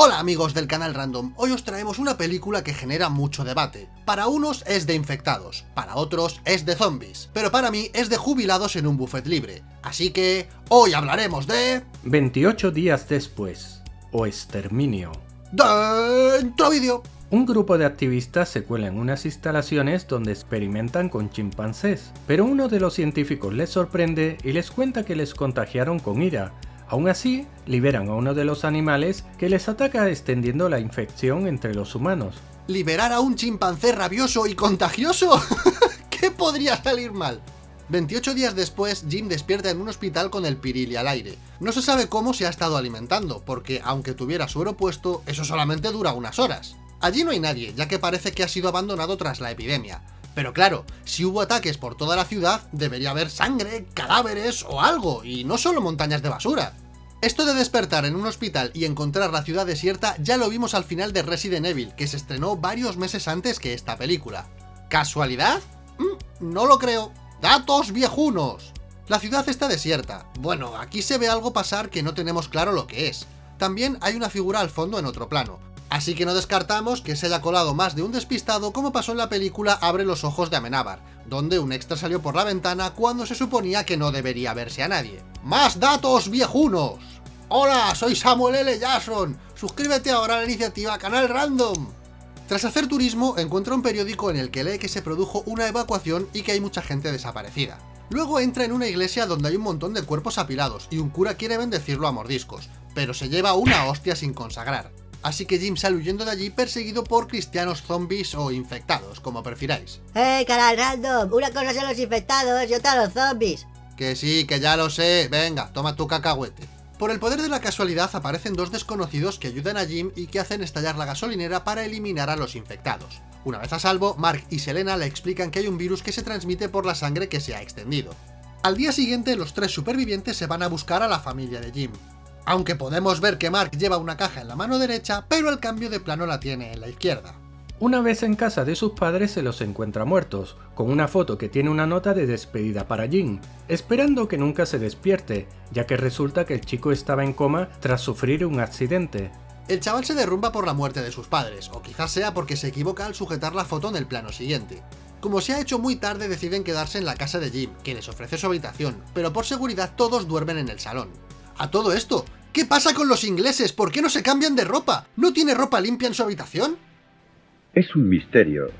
Hola amigos del canal Random, hoy os traemos una película que genera mucho debate. Para unos es de infectados, para otros es de zombies, pero para mí es de jubilados en un buffet libre. Así que, hoy hablaremos de... 28 días después, o exterminio. ¡Dentro vídeo! Un grupo de activistas se cuela en unas instalaciones donde experimentan con chimpancés, pero uno de los científicos les sorprende y les cuenta que les contagiaron con ira, Aún así, liberan a uno de los animales que les ataca extendiendo la infección entre los humanos. ¿Liberar a un chimpancé rabioso y contagioso? ¿Qué podría salir mal? 28 días después, Jim despierta en un hospital con el pirili al aire. No se sabe cómo se ha estado alimentando, porque aunque tuviera suero puesto, eso solamente dura unas horas. Allí no hay nadie, ya que parece que ha sido abandonado tras la epidemia. Pero claro, si hubo ataques por toda la ciudad, debería haber sangre, cadáveres o algo, y no solo montañas de basura. Esto de despertar en un hospital y encontrar la ciudad desierta ya lo vimos al final de Resident Evil, que se estrenó varios meses antes que esta película. ¿Casualidad? Mm, no lo creo. ¡Datos viejunos! La ciudad está desierta. Bueno, aquí se ve algo pasar que no tenemos claro lo que es. También hay una figura al fondo en otro plano, Así que no descartamos que se haya colado más de un despistado como pasó en la película Abre los ojos de Amenábar, donde un extra salió por la ventana cuando se suponía que no debería verse a nadie. ¡Más datos viejunos! Hola, soy Samuel L. Jackson. Suscríbete ahora a la iniciativa Canal Random. Tras hacer turismo, encuentra un periódico en el que lee que se produjo una evacuación y que hay mucha gente desaparecida. Luego entra en una iglesia donde hay un montón de cuerpos apilados y un cura quiere bendecirlo a mordiscos, pero se lleva una hostia sin consagrar. Así que Jim sale huyendo de allí perseguido por cristianos zombies o infectados, como prefiráis. ¡Hey, canal random! Una cosa son los infectados y otra los zombies. Que sí, que ya lo sé. Venga, toma tu cacahuete. Por el poder de la casualidad aparecen dos desconocidos que ayudan a Jim y que hacen estallar la gasolinera para eliminar a los infectados. Una vez a salvo, Mark y Selena le explican que hay un virus que se transmite por la sangre que se ha extendido. Al día siguiente, los tres supervivientes se van a buscar a la familia de Jim aunque podemos ver que Mark lleva una caja en la mano derecha, pero el cambio de plano la tiene en la izquierda. Una vez en casa de sus padres se los encuentra muertos, con una foto que tiene una nota de despedida para Jim, esperando que nunca se despierte, ya que resulta que el chico estaba en coma tras sufrir un accidente. El chaval se derrumba por la muerte de sus padres, o quizás sea porque se equivoca al sujetar la foto en el plano siguiente. Como se ha hecho muy tarde deciden quedarse en la casa de Jim, que les ofrece su habitación, pero por seguridad todos duermen en el salón. A todo esto, ¿Qué pasa con los ingleses? ¿Por qué no se cambian de ropa? ¿No tiene ropa limpia en su habitación? Es un misterio.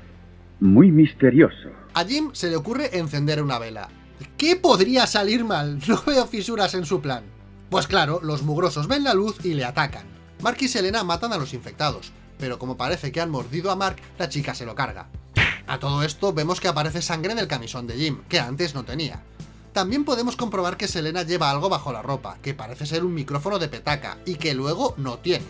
Muy misterioso. A Jim se le ocurre encender una vela. ¿Qué podría salir mal? No veo fisuras en su plan. Pues claro, los mugrosos ven la luz y le atacan. Mark y Selena matan a los infectados, pero como parece que han mordido a Mark, la chica se lo carga. A todo esto vemos que aparece sangre en el camisón de Jim, que antes no tenía. También podemos comprobar que Selena lleva algo bajo la ropa, que parece ser un micrófono de petaca, y que luego no tiene.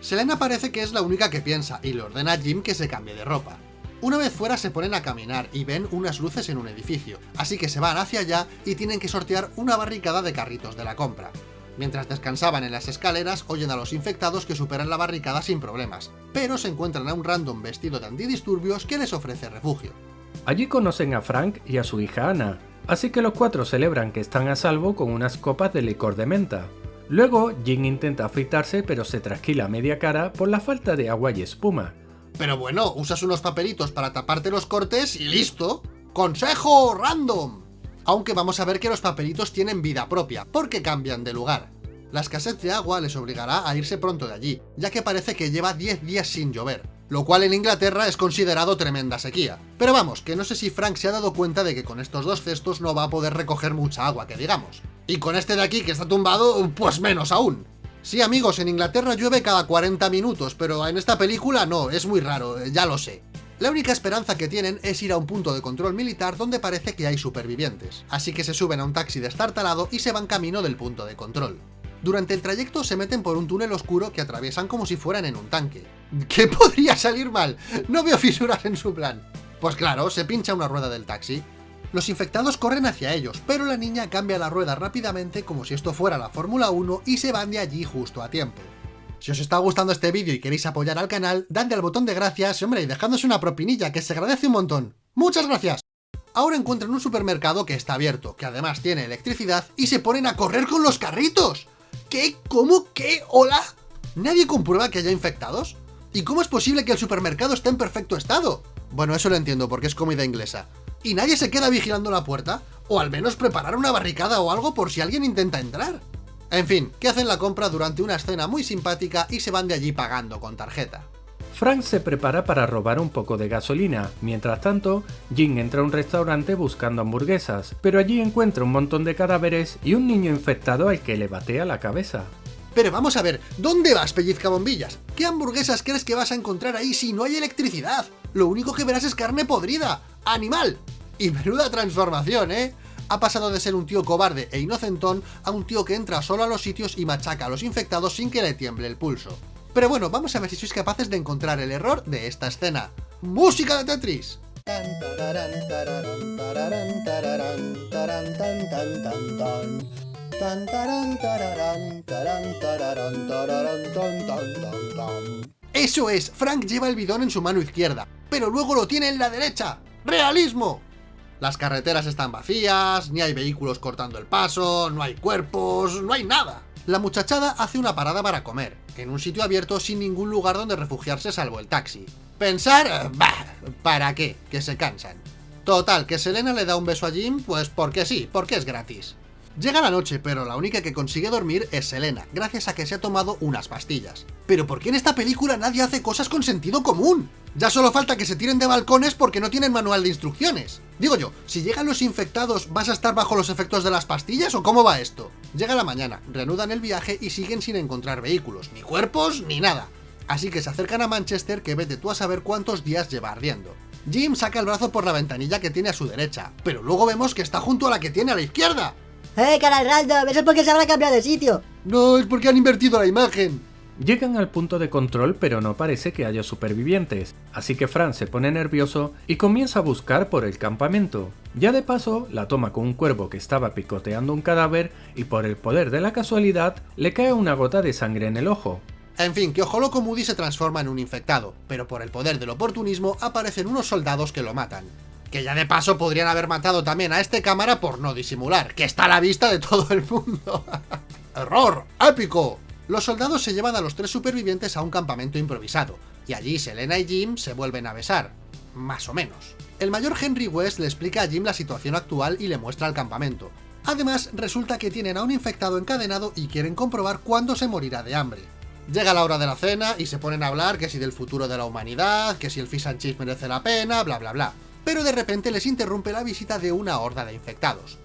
Selena parece que es la única que piensa, y le ordena a Jim que se cambie de ropa. Una vez fuera se ponen a caminar y ven unas luces en un edificio, así que se van hacia allá y tienen que sortear una barricada de carritos de la compra. Mientras descansaban en las escaleras, oyen a los infectados que superan la barricada sin problemas, pero se encuentran a un random vestido de antidisturbios que les ofrece refugio. Allí conocen a Frank y a su hija Ana, Así que los cuatro celebran que están a salvo con unas copas de licor de menta. Luego, Jin intenta afeitarse pero se trasquila media cara por la falta de agua y espuma. Pero bueno, usas unos papelitos para taparte los cortes y listo. ¡Consejo random! Aunque vamos a ver que los papelitos tienen vida propia, porque cambian de lugar. La escasez de agua les obligará a irse pronto de allí, ya que parece que lleva 10 días sin llover lo cual en Inglaterra es considerado tremenda sequía. Pero vamos, que no sé si Frank se ha dado cuenta de que con estos dos cestos no va a poder recoger mucha agua, que digamos. Y con este de aquí que está tumbado, pues menos aún. Sí amigos, en Inglaterra llueve cada 40 minutos, pero en esta película no, es muy raro, eh, ya lo sé. La única esperanza que tienen es ir a un punto de control militar donde parece que hay supervivientes, así que se suben a un taxi destartalado y se van camino del punto de control. Durante el trayecto se meten por un túnel oscuro que atraviesan como si fueran en un tanque. ¿Qué podría salir mal? No veo fisuras en su plan. Pues claro, se pincha una rueda del taxi. Los infectados corren hacia ellos, pero la niña cambia la rueda rápidamente como si esto fuera la Fórmula 1 y se van de allí justo a tiempo. Si os está gustando este vídeo y queréis apoyar al canal, dadle al botón de gracias, hombre, y dejadnos una propinilla, que se agradece un montón. ¡Muchas gracias! Ahora encuentran un supermercado que está abierto, que además tiene electricidad, y se ponen a correr con los carritos. ¿Qué? ¿Cómo? ¿Qué? ¿Hola? ¿Nadie comprueba que haya infectados? ¿Y cómo es posible que el supermercado esté en perfecto estado? Bueno, eso lo entiendo porque es comida inglesa. ¿Y nadie se queda vigilando la puerta? O al menos preparar una barricada o algo por si alguien intenta entrar. En fin, que hacen la compra durante una escena muy simpática y se van de allí pagando con tarjeta. Frank se prepara para robar un poco de gasolina. Mientras tanto, Jim entra a un restaurante buscando hamburguesas, pero allí encuentra un montón de cadáveres y un niño infectado al que le batea la cabeza. Pero vamos a ver, ¿dónde vas, pellizca bombillas? ¿Qué hamburguesas crees que vas a encontrar ahí si no hay electricidad? Lo único que verás es carne podrida. ¡Animal! Y menuda transformación, ¿eh? Ha pasado de ser un tío cobarde e inocentón a un tío que entra solo a los sitios y machaca a los infectados sin que le tiemble el pulso. Pero bueno, vamos a ver si sois capaces de encontrar el error de esta escena. ¡Música de Tetris! Eso es, Frank lleva el bidón en su mano izquierda, pero luego lo tiene en la derecha. ¡Realismo! Las carreteras están vacías, ni hay vehículos cortando el paso, no hay cuerpos, no hay nada. La muchachada hace una parada para comer, en un sitio abierto sin ningún lugar donde refugiarse salvo el taxi. Pensar, bah, ¿para qué? Que se cansan. Total, que Selena le da un beso a Jim, pues porque sí, porque es gratis. Llega la noche, pero la única que consigue dormir es Selena, gracias a que se ha tomado unas pastillas. Pero ¿por qué en esta película nadie hace cosas con sentido común? Ya solo falta que se tiren de balcones porque no tienen manual de instrucciones. Digo yo, si llegan los infectados, ¿vas a estar bajo los efectos de las pastillas o cómo va esto? Llega la mañana, reanudan el viaje y siguen sin encontrar vehículos, ni cuerpos, ni nada. Así que se acercan a Manchester que vete tú a saber cuántos días lleva ardiendo. Jim saca el brazo por la ventanilla que tiene a su derecha, pero luego vemos que está junto a la que tiene a la izquierda. ¡Eh, canal random! Eso es porque se habrá cambiado de sitio. No, es porque han invertido la imagen. Llegan al punto de control pero no parece que haya supervivientes, así que Fran se pone nervioso y comienza a buscar por el campamento. Ya de paso, la toma con un cuervo que estaba picoteando un cadáver y por el poder de la casualidad, le cae una gota de sangre en el ojo. En fin, que Ojo Loco Moody se transforma en un infectado, pero por el poder del oportunismo aparecen unos soldados que lo matan. Que ya de paso podrían haber matado también a este cámara por no disimular, que está a la vista de todo el mundo. ¡Error! ¡Épico! Los soldados se llevan a los tres supervivientes a un campamento improvisado, y allí Selena y Jim se vuelven a besar. Más o menos. El mayor Henry West le explica a Jim la situación actual y le muestra el campamento. Además, resulta que tienen a un infectado encadenado y quieren comprobar cuándo se morirá de hambre. Llega la hora de la cena y se ponen a hablar que si del futuro de la humanidad, que si el fish and chips merece la pena, bla bla bla pero de repente les interrumpe la visita de una horda de infectados.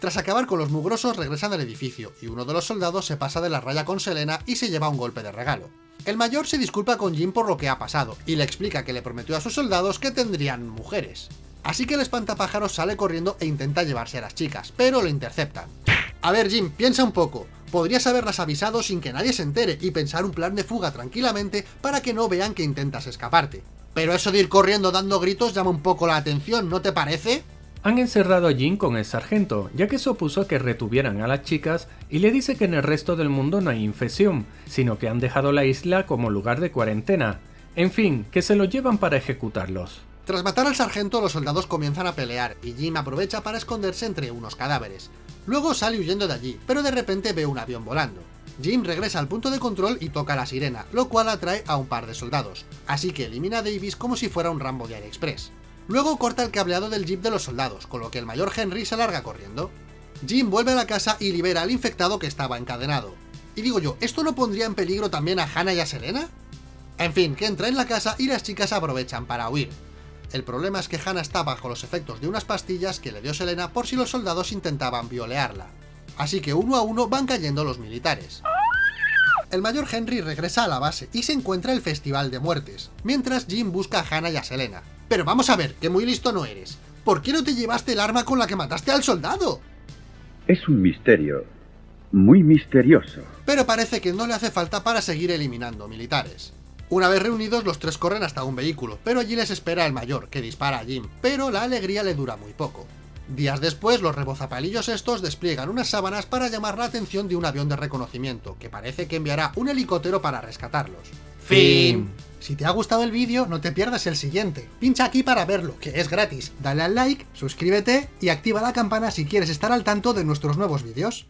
Tras acabar con los mugrosos regresan al edificio, y uno de los soldados se pasa de la raya con Selena y se lleva un golpe de regalo. El mayor se disculpa con Jim por lo que ha pasado, y le explica que le prometió a sus soldados que tendrían mujeres. Así que el espantapájaros sale corriendo e intenta llevarse a las chicas, pero lo interceptan. A ver Jim, piensa un poco, podrías haberlas avisado sin que nadie se entere y pensar un plan de fuga tranquilamente para que no vean que intentas escaparte. Pero eso de ir corriendo dando gritos llama un poco la atención, ¿no te parece? Han encerrado a Jin con el sargento, ya que se opuso a que retuvieran a las chicas y le dice que en el resto del mundo no hay infección, sino que han dejado la isla como lugar de cuarentena. En fin, que se lo llevan para ejecutarlos. Tras matar al sargento, los soldados comienzan a pelear y Jim aprovecha para esconderse entre unos cadáveres. Luego sale huyendo de allí, pero de repente ve un avión volando. Jim regresa al punto de control y toca la sirena, lo cual atrae a un par de soldados, así que elimina a Davis como si fuera un Rambo de AliExpress. Luego corta el cableado del jeep de los soldados, con lo que el mayor Henry se larga corriendo. Jim vuelve a la casa y libera al infectado que estaba encadenado. Y digo yo, ¿esto no pondría en peligro también a Hannah y a Selena? En fin, que entra en la casa y las chicas aprovechan para huir. El problema es que Hannah está bajo los efectos de unas pastillas que le dio Selena por si los soldados intentaban violearla. Así que uno a uno van cayendo los militares. El mayor Henry regresa a la base y se encuentra el Festival de Muertes, mientras Jim busca a Hannah y a Selena. Pero vamos a ver, que muy listo no eres. ¿Por qué no te llevaste el arma con la que mataste al soldado? Es un misterio. Muy misterioso. Pero parece que no le hace falta para seguir eliminando militares. Una vez reunidos, los tres corren hasta un vehículo, pero allí les espera el mayor, que dispara a Jim, pero la alegría le dura muy poco. Días después, los rebozapalillos estos despliegan unas sábanas para llamar la atención de un avión de reconocimiento, que parece que enviará un helicóptero para rescatarlos. Fin. Si te ha gustado el vídeo, no te pierdas el siguiente. Pincha aquí para verlo, que es gratis. Dale al like, suscríbete y activa la campana si quieres estar al tanto de nuestros nuevos vídeos.